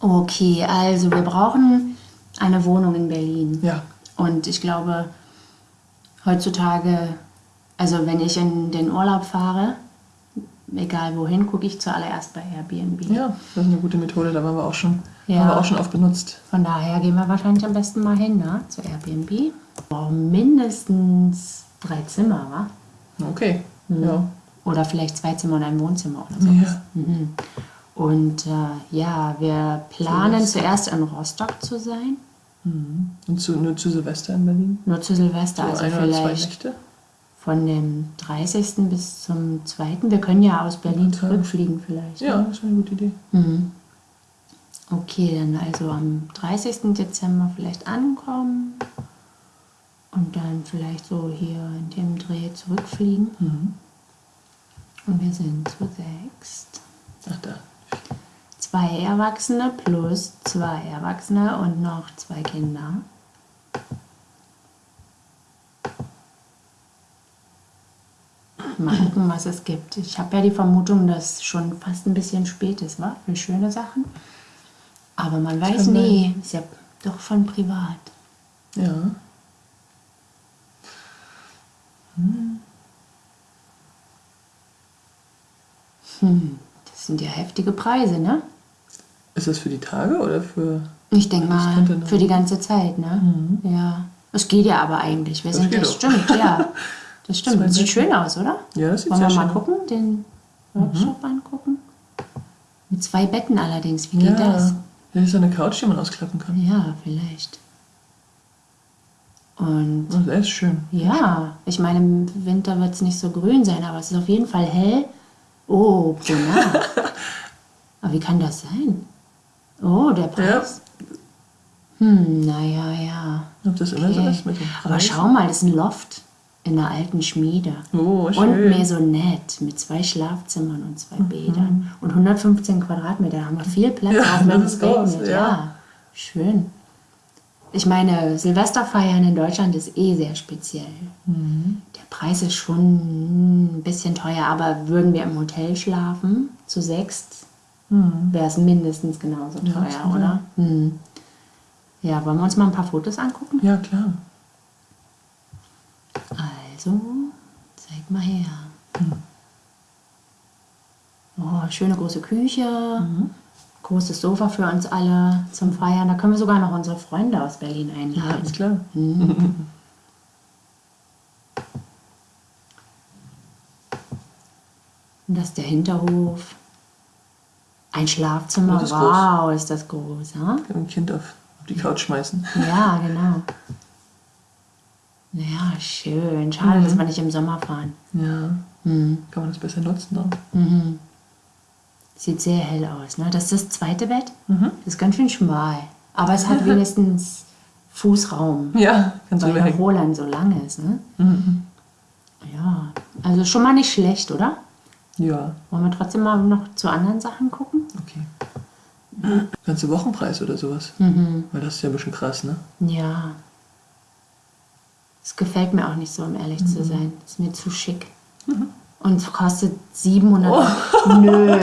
Okay, also wir brauchen eine Wohnung in Berlin. Ja. Und ich glaube, heutzutage, also wenn ich in den Urlaub fahre, egal wohin, gucke ich zuallererst bei Airbnb. Ja, das ist eine gute Methode, da waren wir auch schon, Ja. haben wir auch schon oft benutzt. Von daher gehen wir wahrscheinlich am besten mal hin, ne? Zu Airbnb. Wir brauchen mindestens drei Zimmer, wa? Okay. Mhm. Ja. Oder vielleicht zwei Zimmer und ein Wohnzimmer oder so. ja. Mhm. Und äh, ja, wir planen Silvester. zuerst in Rostock zu sein. Und zu, nur zu Silvester in Berlin? Nur zu Silvester, So also ein oder zwei vielleicht Nächte? von dem 30. bis zum 2. Wir können ja aus Berlin klar. zurückfliegen vielleicht. Ja, ne? das ist eine gute Idee. Mhm. Okay, dann also am 30. Dezember vielleicht ankommen und dann vielleicht so hier in dem Dreh zurückfliegen. Mhm. Und wir sind zu sechst. Ach da. Zwei Erwachsene plus zwei Erwachsene und noch zwei Kinder. Mal gucken, was es gibt. Ich habe ja die Vermutung, dass schon fast ein bisschen spät ist, wa? Für schöne Sachen. Aber man weiß nie. Ist ja doch von privat. Ja. Hm, das sind ja heftige Preise, ne? Ist das für die Tage oder für. Ich denke mal, für die ganze Zeit, ne? Ja. Es geht ja aber eigentlich. Wir Das sind das stimmt, ja. Das stimmt. Das sieht schön aus, oder? Ja, das sieht Wollen wir mal schön gucken, den Workshop angucken? Mit zwei Betten allerdings. Wie geht ja. das? Das ist so eine Couch, die man ausklappen kann. Ja, vielleicht. Und Oh, Das ist schön. ja, ich meine, im Winter wird es nicht so grün sein, aber es ist auf jeden Fall hell. Oh, pro Nacht. aber wie kann das sein? Oh, der Preis. Hm, naja, ja. Ob das immer so Okay. ist mit dem Aber Preis? schau mal, das ist ein Loft in einer alten Schmiede. Oh, Und schön. Maisonette mit zwei Schlafzimmern und zwei Bädern. Und 115 Quadratmeter. Da haben wir viel Platz, Ja, auch wenn es regnet. ja. Ja. schön. Ich meine, Silvesterfeiern in Deutschland ist eh sehr speziell. Mhm. Der Preis ist schon ein bisschen teuer, aber würden wir im Hotel schlafen, zu sechst, wäre es mindestens genauso Mhm. Ja, teuer, schon, oder? Hm. Ja, wollen wir uns mal ein paar Fotos angucken? Ja, klar. Also, zeig mal her. Oh, schöne große Küche, großes Sofa für uns alle zum Feiern. Da können wir sogar noch unsere Freunde aus Berlin Ja, einladen. ist klar. Und das ist der Hinterhof. Ein Schlafzimmer. Ist groß. wow, ist das groß. Ja, Kann ein Kind auf, auf die Couch schmeißen. ja genau. Ja, schön. Schade, dass wir nicht im Sommer fahren. Ja. Hm. Kann man das besser nutzen auch. Mhm. Sieht sehr hell aus. Ne? Das ist das zweite Bett. Mhm. Das ist ganz schön schmal. Aber es hat wenigstens Fußraum, Ja, du weil der. Roland so lang ist. Ne? Mhm. Ja, also schon mal nicht schlecht, oder? Ja, Wollen wir trotzdem mal noch zu anderen Sachen gucken? Okay. Ganze Wochenpreis oder sowas. Mhm. Weil das ist ja ein bisschen krass, ne? Ja. Es gefällt mir auch nicht so, um ehrlich zu sein. ist mir zu schick. Und es kostet 700 Nö,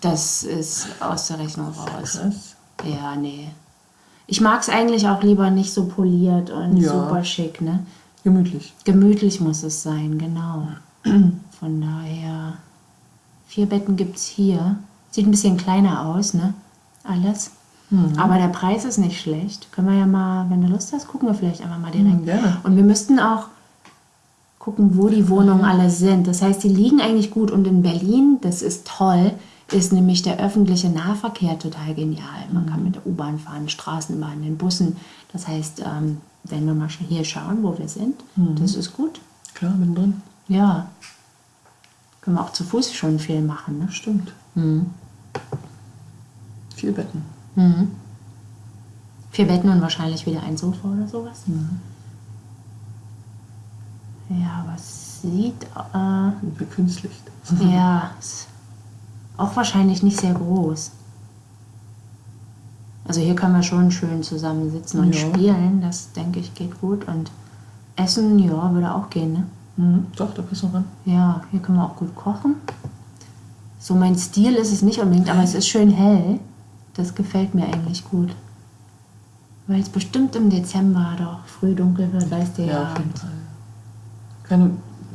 das ist aus der Rechnung raus. Krass. Ja, nee. Ich mag es eigentlich auch lieber nicht so poliert und Ja. super schick, ne? Gemütlich. Gemütlich muss es sein, genau. Von daher, vier Betten gibt es hier. Sieht ein bisschen kleiner aus, ne? Alles. Aber der Preis ist nicht schlecht. Können wir ja mal, wenn du Lust hast, gucken wir vielleicht einfach mal direkt. Mhm, gerne. Und wir müssten auch gucken, wo die Wohnungen alle sind. Das heißt, die liegen eigentlich gut. Und in Berlin, das ist toll, ist nämlich der öffentliche Nahverkehr total genial. Man kann mit der U-Bahn fahren, Straßenbahn, den Bussen. Das heißt, ähm, wenn wir mal hier schauen, wo wir sind, das ist gut. Klar, mittendrin. Ja. Können wir auch zu Fuß schon viel machen. Ne? Stimmt. Mhm. Vier Betten. Mhm. Vier Betten und wahrscheinlich wieder ein Sofa oder sowas. Ja, aber es sieht äh, Verkünstlicht. Ja, ist auch wahrscheinlich nicht sehr groß. Also hier können wir schon schön zusammensitzen und Ja. spielen. Das denke ich geht gut. Und essen, ja, würde auch gehen, ne? Mhm. Doch, da passt noch ran. Ja, hier können wir auch gut kochen. So mein Stil ist es nicht unbedingt, aber es ist schön hell. Das gefällt mir eigentlich gut. Weil es bestimmt im Dezember doch früh dunkel wird, weißt du ja. Ja, auf jeden Fall. Keine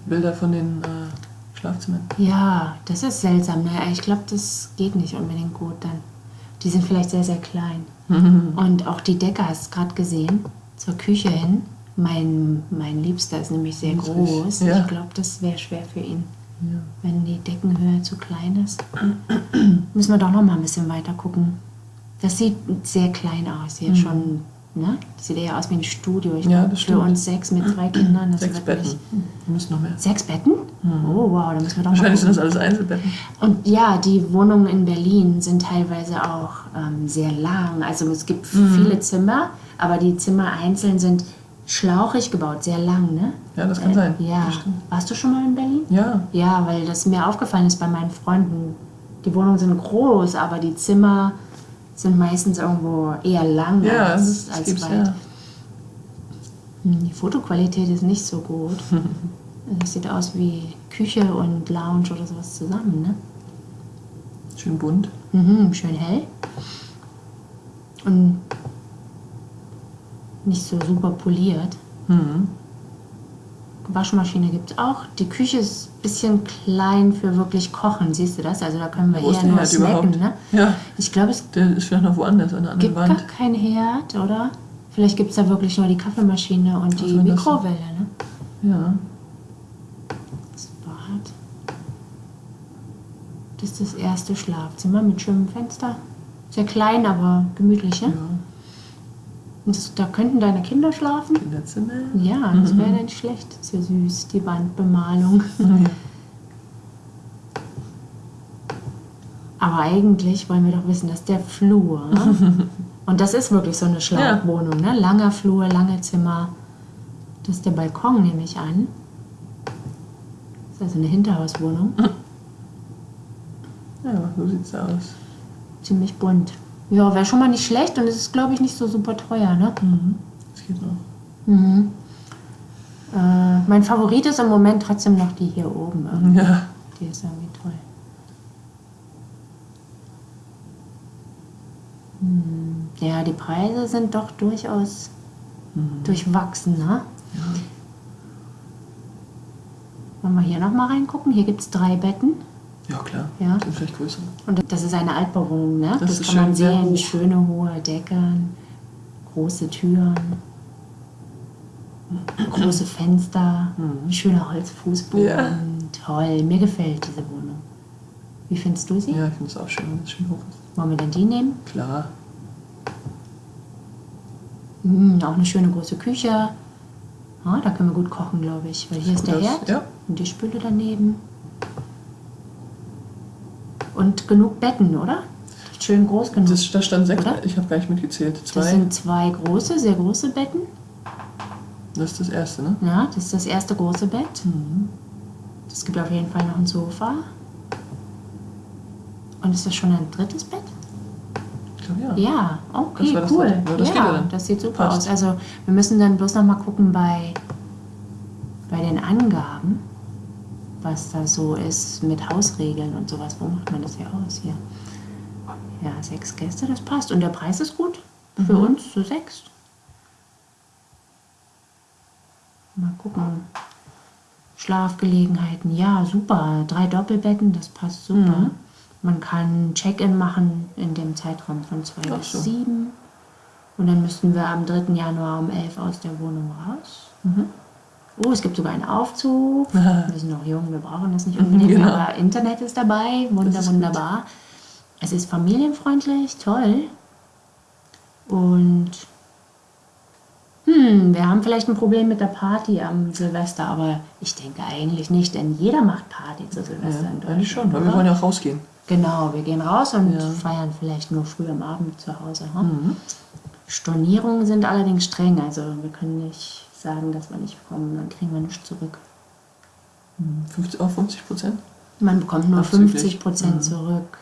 Bilder von den äh, Schlafzimmern. Ja, das ist seltsam. Ne? Ich glaube, das geht nicht unbedingt gut dann. Die sind vielleicht sehr, sehr klein. Und auch die Decke hast du gerade gesehen, zur Küche hin. Mein, mein Liebster ist nämlich sehr groß. ja. Ich glaube, das wäre schwer für ihn, Ja. wenn die Deckenhöhe zu klein ist. Müssen wir doch noch mal ein bisschen weiter gucken. Das sieht sehr klein aus hier schon. Ne? Das sieht eher aus wie ein Studio. Ich Mhm. Ja, das für stimmt. uns sechs mit zwei Kindern. Das Sechs Betten. Wir müssen noch mehr. Sechs Betten? Oh, wow, da müssen wir doch mal Wahrscheinlich sind das alles Einzelbetten. Und ja, die Wohnungen in Berlin sind teilweise auch ähm, sehr lang. Also es gibt viele Zimmer, aber die Zimmer einzeln sind schlauchig gebaut, sehr lang, ne? Ja, das kann sein. Ja. Das. Warst du schon mal in Berlin? Ja, Ja, weil das mir aufgefallen ist bei meinen Freunden. Die Wohnungen sind groß, aber die Zimmer sind meistens irgendwo eher lang ja, als, das, als weit. ja. Hm, Die Fotoqualität ist nicht so gut. Das sieht aus wie Küche und Lounge oder sowas zusammen, ne? Schön bunt. Mhm, schön hell. Und nicht so super poliert. Mhm. Waschmaschine gibt es auch. Die Küche ist ein bisschen klein für wirklich Kochen, siehst du das? Also da können wir Wo eher nur Herd snacken. überhaupt? Ne? Ja, Ich glaube, es der ist vielleicht noch woanders an der anderen gibt gar Wand. keinen Herd, oder? Vielleicht gibt es da wirklich nur die Kaffeemaschine und die das Mikrowelle. Ne? Ja. Das Bad. Das ist das erste Schlafzimmer mit schönem Fenster. Sehr klein, aber gemütlich, ne? ja. Und das, da könnten deine Kinder schlafen? Kinderzimmer. Ja, das wäre nicht schlecht. Ist ja süß, die Wandbemalung. Aber eigentlich wollen wir doch wissen, dass der Flur. Und das ist wirklich so eine Schlauchwohnung, ne? Langer Flur, lange Zimmer. Das ist der Balkon, nehme ich an. Das ist also eine Hinterhauswohnung. Ja, so sieht's aus. Ziemlich bunt. Ja, wäre schon mal nicht schlecht und es ist, glaube ich, nicht so super teuer, ne? Das geht noch. Mhm. Äh, mein Favorit ist im Moment trotzdem noch die hier oben. irgendwie. Ja. Die ist irgendwie toll. Hm, Ja, die Preise sind doch durchaus durchwachsen, ne? Wollen wir hier nochmal reingucken? Hier gibt es drei Betten. Ja, klar. Ja. Sind vielleicht größer. Und das ist eine Altbauwohnung, ne? Das Das, ist kann man schön sehr sehen. hoch. Schöne hohe Decken, große Türen, große Fenster, schöner Holzfußboden. Mhm. Ja. Toll, mir gefällt diese Wohnung. Wie findest du sie? Ja, ich finde es auch schön, wenn es schön hoch ist. Wollen wir denn die nehmen? Klar. Hm, auch eine schöne große Küche. Ja, da können wir gut kochen, glaube ich. Weil hier ist der Das- Herd ja. und die Spüle daneben. Und genug Betten, oder? Schön groß genug. Das, da stand sechs. Oder? Ich habe gar nicht mitgezählt. Das Zwei. sind zwei große, sehr große Betten. Das ist das erste, ne? Ja, das ist das erste große Bett. Es gibt auf jeden Fall noch ein Sofa. Und ist das schon ein drittes Bett? Ich glaube ja. Ja, okay, Das war das cool. Ja, das ja das sieht super Passt. aus. Also wir müssen dann bloß noch mal gucken bei, bei den Angaben, was da so ist mit Hausregeln und sowas. Wo macht man das hier aus hier? Ja, sechs Gäste, das passt. Und der Preis ist gut für Mhm. uns zu sechs. Mal gucken. Schlafgelegenheiten, ja, super. Drei Doppelbetten, das passt super. Mhm. Man kann Check-in machen in dem Zeitraum von zwei Ach bis so. sieben. Und dann müssten wir am 3. Januar um 11 aus der Wohnung raus. Mhm. Oh, es gibt sogar einen Aufzug. Wir sind noch jung, wir brauchen das nicht unbedingt, Genau. aber Internet ist dabei. Wunder, ist gut. wunderbar. Es ist familienfreundlich, toll. Und hm, wir haben vielleicht ein Problem mit der Party am Silvester, aber ich denke eigentlich nicht, denn jeder macht Party zu Silvester in Ja, schon, Deutschland. weil wir wollen ja auch rausgehen. Genau, wir gehen raus und Ja. feiern vielleicht nur früh am Abend zu Hause. Ha? Mhm. Stornierungen sind allerdings streng, also wir können nicht sagen, dass wir nicht kommen, dann kriegen wir nichts zurück. 50, auch 50 Prozent? Man bekommt nur Abzüglich. 50 Prozent zurück,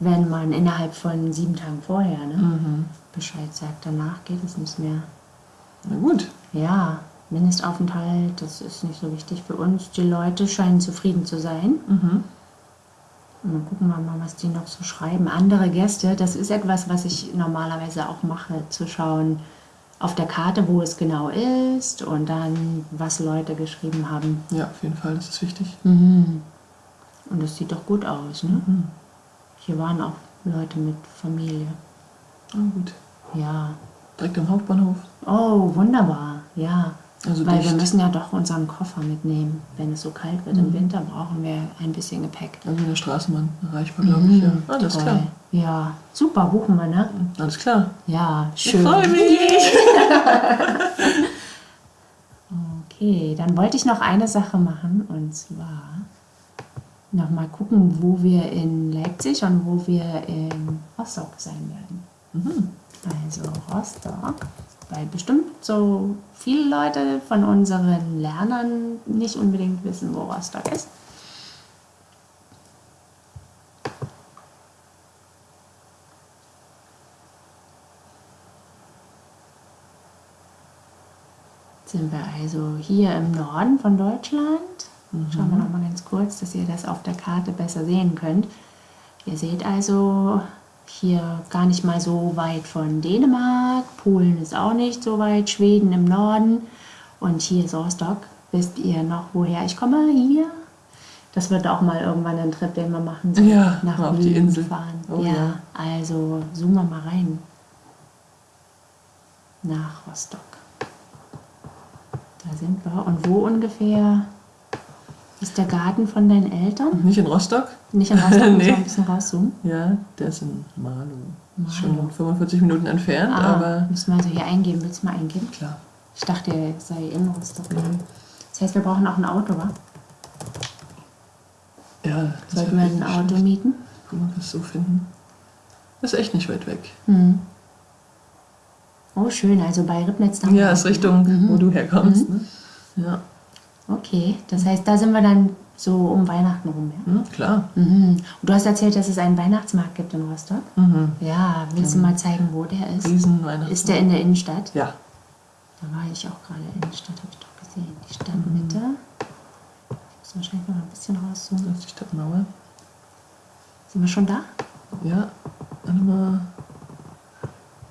wenn man innerhalb von sieben Tagen vorher ne, Mhm. Bescheid sagt. Danach geht es nicht mehr. Na gut. Ja, Mindestaufenthalt, das ist nicht so wichtig für uns. Die Leute scheinen zufrieden zu sein. Mhm. Mal gucken wir mal, was die noch so schreiben. Andere Gäste, das ist etwas, was ich normalerweise auch mache, zu schauen auf der Karte, wo es genau ist und dann, was Leute geschrieben haben. Ja, auf jeden Fall, das ist wichtig. Mhm. Und das sieht doch gut aus, ne? Mhm. Hier waren auch Leute mit Familie. Ah, gut. Ja. Direkt am Hauptbahnhof. Oh, wunderbar. Ja. Also Weil dicht. wir müssen ja doch unseren Koffer mitnehmen. Wenn es so kalt wird im Winter, brauchen wir ein bisschen Gepäck. Also in der Straßenbahn erreichbar, glaube ich. Ja. Mhm, Alles toll. klar. Ja, super, buchen wir, ne? Alles klar. Ja, Ich schön. freue mich. Okay, dann wollte ich noch eine Sache machen und zwar noch mal gucken, wo wir in Leipzig und wo wir in Rostock sein werden. Mhm. Also Rostock, weil bestimmt so viele Leute von unseren Lernern nicht unbedingt wissen, wo Rostock ist. Sind wir also hier im Norden von Deutschland. Schauen wir noch mal ganz kurz, dass ihr das auf der Karte besser sehen könnt. Ihr seht also hier gar nicht mal so weit von Dänemark, Polen ist auch nicht so weit, Schweden im Norden und hier ist Rostock. Wisst ihr noch, woher ich komme? Hier. Das wird auch mal irgendwann ein Trip, den wir machen. So Ja, nach auf die Wien Insel. fahren. Oh ja, ja. also zoomen wir mal rein. Nach Rostock. Da sind wir. Und wo ungefähr ist der Garten von deinen Eltern? Nicht in Rostock? Nicht in Rostock, muss Nee. man ein bisschen rauszoomen. Ja, der ist in Marlow. Marlow. schon 45 Minuten entfernt, Ah, aber müssen wir also hier eingeben. Willst du mal eingeben? klar. Ich dachte, er sei in Rostock. Das heißt, wir brauchen auch ein Auto, wa? Ja, das Sollten wir ein Auto schlecht. mieten? Ob wir es so finden. Das ist echt nicht weit weg. Hm. Oh, schön. Also bei Ribnitz dann. Ja, ist Richtung, Mhm. wo du herkommst. Ne? Ja, Okay, das heißt, da sind wir dann so um Weihnachten rum, ja? hm, klar. Mhm. Und du hast erzählt, dass es einen Weihnachtsmarkt gibt in Rostock. Mhm. Ja, willst du mal zeigen, wo der ist? Riesen Weihnachten. Ist der in der Innenstadt? Ja, Da war ich auch gerade Innenstadt, habe ich doch gesehen. Die Stadtmitte. Ich muss wahrscheinlich noch ein bisschen rauszoomen. das ist die Stadtmauer. Sind wir schon da? Ja, warte mal.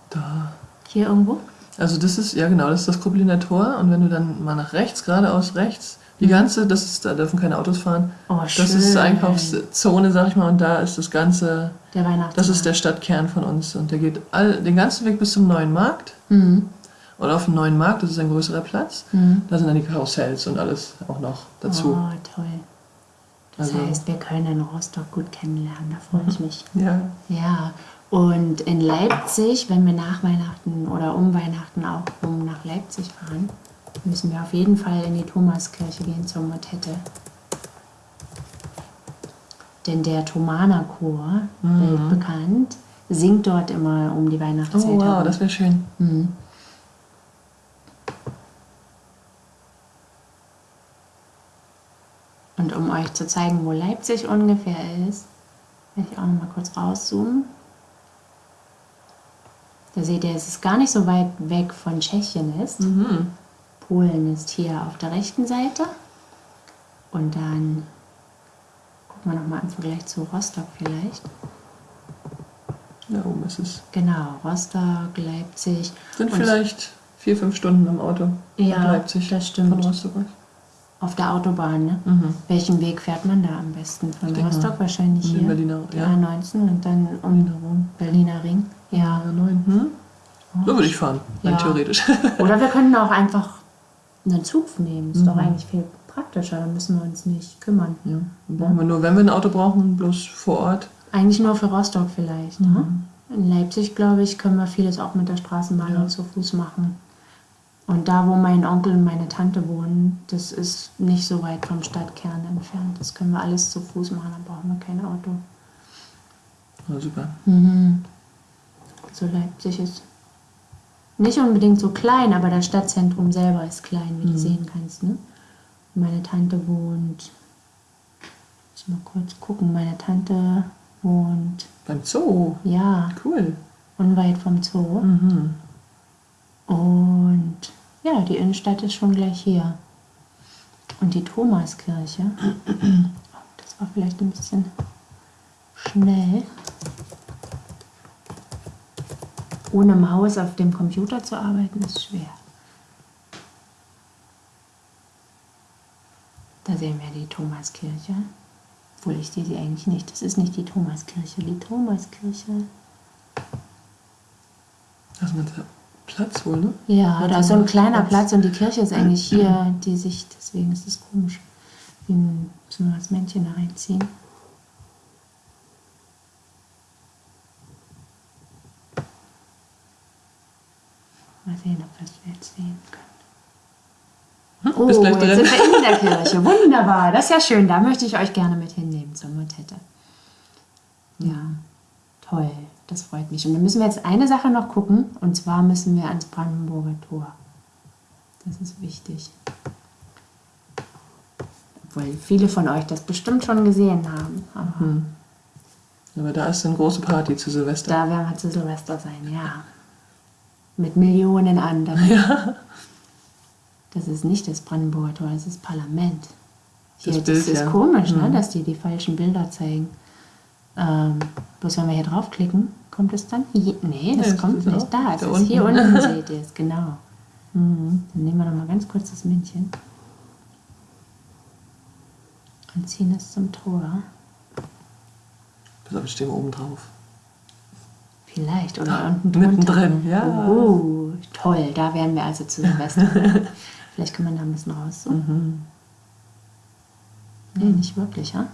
Da. Hier irgendwo? Also das ist, ja genau, das ist das Kruppeliner Tor und wenn du dann mal nach rechts, geradeaus rechts, die ganze, das ist, da dürfen keine Autos fahren. Oh, Das schön. ist Einkaufszone, sag ich mal, und da ist das ganze, Der Weihnachtsmarkt. das ist der Stadtkern von uns und der geht all, den ganzen Weg bis zum neuen Markt. Mhm. Und auf dem neuen Markt, das ist ein größerer Platz, Mhm. da sind dann die Karussells und alles auch noch dazu. Oh, toll. Das Also- heißt, wir können Rostock gut kennenlernen, da freue ich mich. Ja, Ja, und in Leipzig, wenn wir nach Weihnachten oder um Weihnachten auch rum nach Leipzig fahren, müssen wir auf jeden Fall in die Thomaskirche gehen zur Motette. Denn der Thomaner Chor, weltbekannt, singt dort immer um die Weihnachtszeit. oh wow, das wäre schön. Mhm. Und um euch zu zeigen, wo Leipzig ungefähr ist, werde ich auch noch mal kurz rauszoomen. Da seht ihr, es ist gar nicht so weit weg von Tschechien ist. Mhm. Polen ist hier auf der rechten Seite. Und dann gucken wir noch mal im Vergleich zu Rostock vielleicht. Da oben ist es. Genau, Rostock, Leipzig. Sind vielleicht vier, fünf Stunden im Auto Ja, nach Leipzig. das stimmt. Von Rostock aus. Auf der Autobahn, ne? Mhm. Welchen Weg fährt man da am besten? Von Ich Rostock wahrscheinlich hier. Berliner- ja. A19 und dann um Berliner Rom. Berliner Ring. Ja. Ja, neun. Hm? So würde ich fahren, rein Ja. theoretisch. Oder wir können auch einfach einen Zug nehmen. Ist doch Mhm. eigentlich viel praktischer. Dann müssen wir uns nicht kümmern. ja. Brauchen wir nur, wenn wir ein Auto brauchen, bloß vor Ort. Eigentlich nur für Rostock vielleicht. Ne? Mhm. In Leipzig, glaube ich, können wir vieles auch mit der Straßenbahn Ja. und zu Fuß machen. Und da, wo mein Onkel und meine Tante wohnen, das ist nicht so weit vom Stadtkern entfernt. Das können wir alles zu Fuß machen, dann brauchen wir kein Auto. Ja, super. Mhm. So Leipzig ist nicht unbedingt so klein, aber das Stadtzentrum selber ist klein, wie du sehen kannst. Ne? Meine Tante wohnt. Muss mal kurz gucken. Meine Tante wohnt, Beim Zoo. ja, Cool. unweit vom Zoo. Mhm. Und ja, die Innenstadt ist schon gleich hier. Und die Thomaskirche. Oh, das war vielleicht ein bisschen schnell. Ohne Maus auf dem Computer zu arbeiten ist schwer. Da sehen wir die Thomaskirche. Obwohl ich sehe sie eigentlich nicht. Das ist nicht die Thomaskirche. Die Thomaskirche. Das ist der Platz wohl, ne? Ja, da ist so ein kleiner Platz. Platz und die Kirche ist eigentlich hier, die Sicht. Deswegen ist es komisch. Wie ein, müssen wir das Männchen da reinziehen. Mal sehen, ob wir es jetzt sehen können. Hm, Oh, jetzt drin. sind wir in der Kirche. Wunderbar, das ist ja schön. Da möchte ich euch gerne mit hinnehmen zur Motette. Ja, toll. Das freut mich. Und dann müssen wir jetzt eine Sache noch gucken. Und zwar müssen wir ans Brandenburger Tor. Das ist wichtig. Obwohl viele von euch das bestimmt schon gesehen haben. Aber Aber da ist eine große Party zu Silvester. da werden wir zu Silvester sein, ja. Mit Millionen anderen. Das ist nicht das Brandenburger Tor, das ist das Parlament. Hier, Das das, Bild, ist ja. komisch, ne, dass die die falschen Bilder zeigen. Ähm, bloß wenn wir hier draufklicken, kommt es dann hier? Nee, das Nee, kommt nicht da. Es da ist unten. hier unten, seht ihr es, genau. Mhm. Dann nehmen wir noch mal ganz kurz das Männchen und ziehen es zum Tor. Pass auf, stehen wir oben drauf. Vielleicht oder Da, unten drunter. mittendrin, ja. Oh, toll, da wären wir also zu Silvester. Vielleicht kann man da ein bisschen raus. So. Mhm. Nee, nicht wirklich, ja?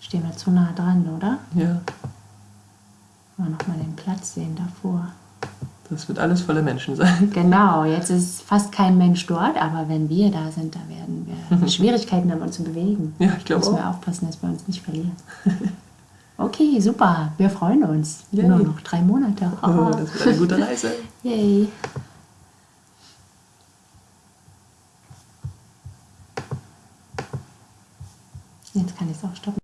Stehen wir zu nah dran, oder? Ja, Mal noch mal den Platz sehen davor. das wird alles voller Menschen sein. Genau, jetzt ist fast kein Mensch dort, aber wenn wir da sind, da werden wir Schwierigkeiten haben, uns zu bewegen. Ja, ich glaube Müssen wir auch. aufpassen, dass wir uns nicht verlieren. Okay, super. Wir freuen uns. Yay. Nur noch drei Monate. Oh, das wird eine gute Reise. Yay. Jetzt kann ich es auch stoppen.